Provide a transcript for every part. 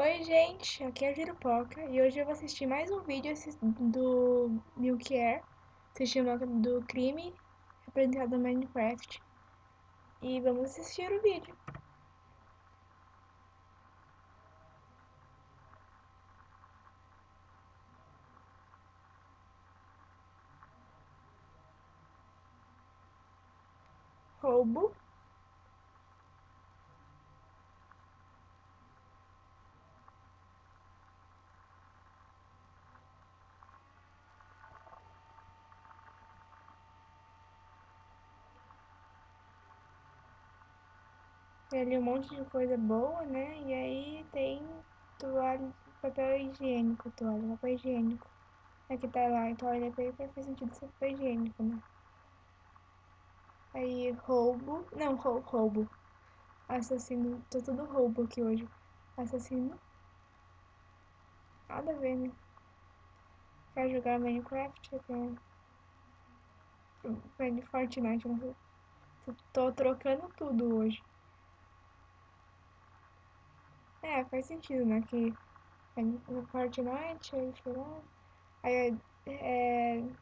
Oi gente, aqui é a Girupoca e hoje eu vou assistir mais um vídeo do Milk Air, se chama do crime apresentado no Minecraft e vamos assistir o vídeo. Roubo Tem ali um monte de coisa boa, né? E aí tem toalha, papel higiênico, toalha, papel higiênico. Aqui tá lá, toalha paper faz sentido ser papel higiênico, né? Aí roubo, não, rou roubo. Assassino, tô tudo roubo aqui hoje. Assassino. Nada a ver, né? Quer jogar Minecraft? Quer... Fortnite, não Tô trocando tudo hoje. É, faz sentido, né? Que no Fortnite, aí tirar. Aí é, é.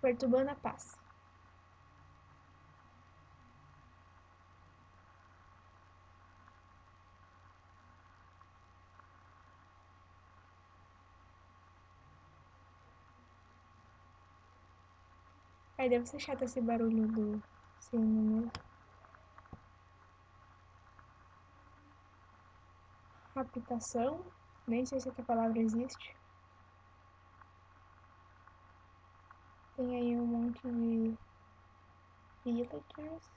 Perturbando a paz. Aí deve ser chato esse barulho do sino, né? Habitação. Nem sei se essa palavra existe. Tem aí um monte de villagers.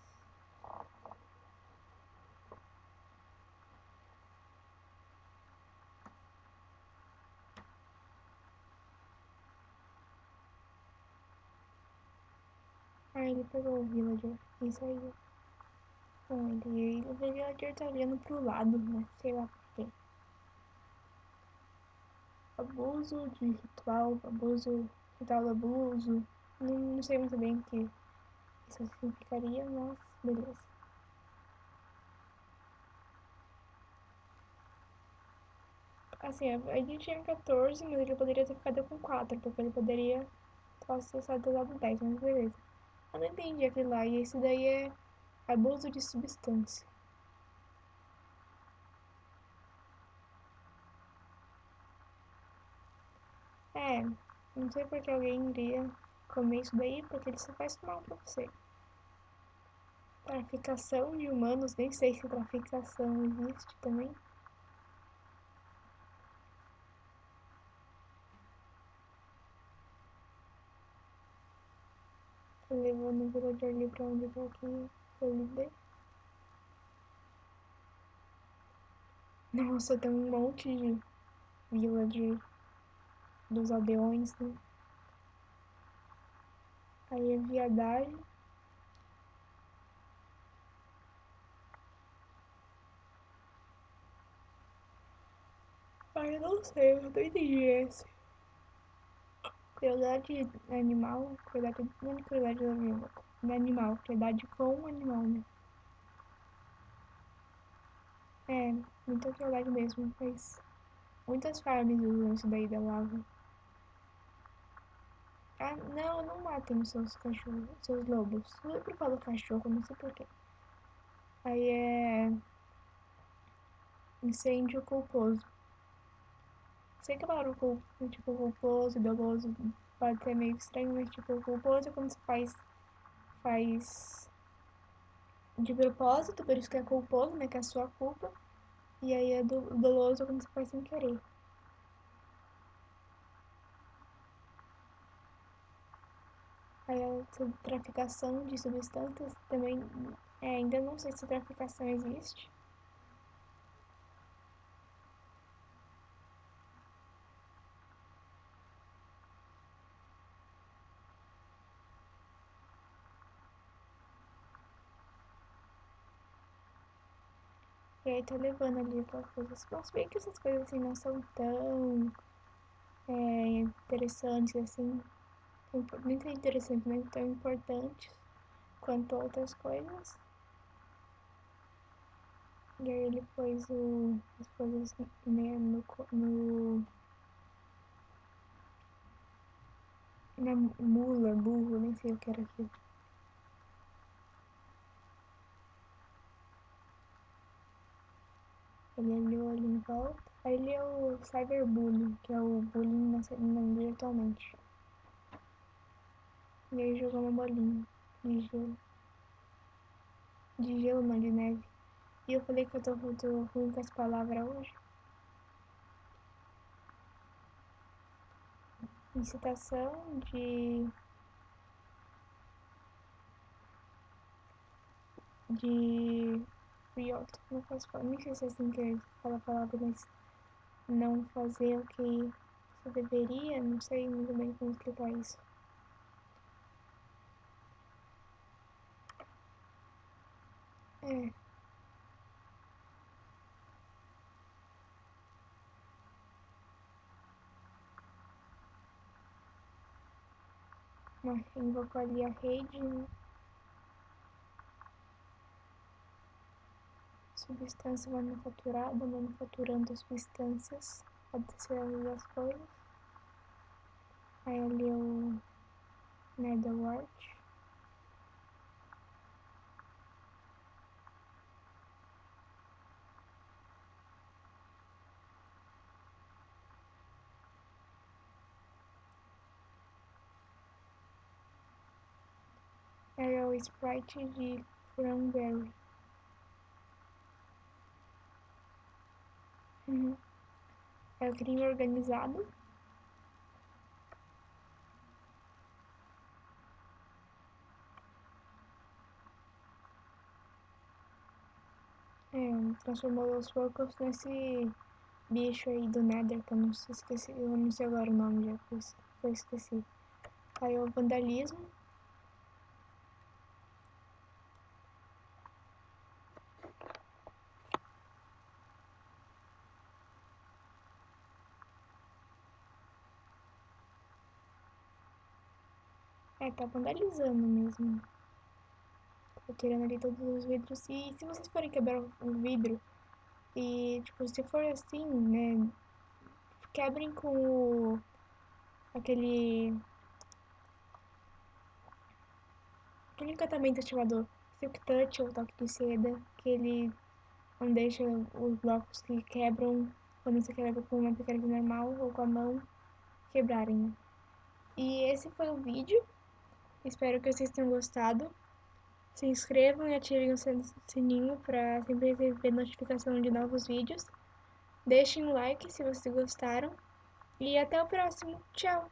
Ah, ele pegou o villager. Isso aí. Bom, ele, o villager tá olhando pro lado, né? Sei lá. Abuso de ritual, abuso, ritual do abuso. Não, não sei muito bem o que isso significaria, mas beleza. Assim, ele tinha 14, mas ele poderia ter ficado com 4, porque ele poderia ter só dado 10, mas beleza. Eu não entendi aquele lá, e esse daí é abuso de substância. É, não sei porque alguém iria comer isso daí, porque ele só faz mal pra você. Traficação de humanos, nem sei se traficação existe também. Levando o villager ali pra onde tá aqui, eu lidei. Nossa, tem um monte de villager dos aldeões, né? Aí é viadagem. Ah, eu não sei, eu não entendi esse. Crueldade animal, crueldade, não é crueldade animal, é animal, crueldade com animal, né? É, muita crueldade mesmo, mas muitas farms usam isso daí da lava. Ah, não, não matem os seus cachorros, seus lobos. Eu sempre falo cachorro, não sei porquê. Aí é. Incêndio culposo. Sei que a palavra tipo culposo doloso pode ser meio estranho, mas tipo, culposo é quando você faz. faz. de propósito, por isso que é culposo, né? Que é a sua culpa. E aí é do, doloso quando você faz sem querer. A traficação de substâncias também, é, ainda não sei se traficação existe. E aí tô levando ali aquelas coisas. Mas bem que essas coisas assim não são tão é, interessantes assim muito interessantes, mas tão importantes quanto outras coisas. E aí ele pôs o, as coisas né, no, no na mula, burro, nem sei o que era aquilo. Ele olhou ali em volta. Aí ele é o cyberbullying, que é o bullying na, na, virtualmente. E aí jogou uma bolinha de gelo. De gelo, não, de neve. E eu falei que eu tô, tô ruim com as palavras hoje. Incitação de. De. Não posso falar, nem sei se é assim que fala a palavra, mas não fazer o que você deveria, não sei muito bem como explicar isso. É. invocou ali a rede, né? substância manufaturada, manufaturando substâncias, ser as coisas. Aí ali o Netherwart. Era o sprite de Cranberry. Uhum. É o crime organizado. É, transformou os porcos nesse bicho aí do Nether, que eu não sei, esqueci, eu não sei agora o nome já, pois eu esqueci. Aí o vandalismo. É, tá vandalizando mesmo. Tô tirando ali todos os vidros. E se vocês forem quebrar o vidro, e tipo, se for assim, né, quebrem com o, aquele aquele encantamento ativador, Silk Touch ou Toque de Seda, que ele não deixa os blocos que quebram quando você quebra com uma picareta normal ou com a mão quebrarem? E esse foi o vídeo. Espero que vocês tenham gostado. Se inscrevam e ativem o sininho para sempre receber notificação de novos vídeos. Deixem um like se vocês gostaram. E até o próximo. Tchau!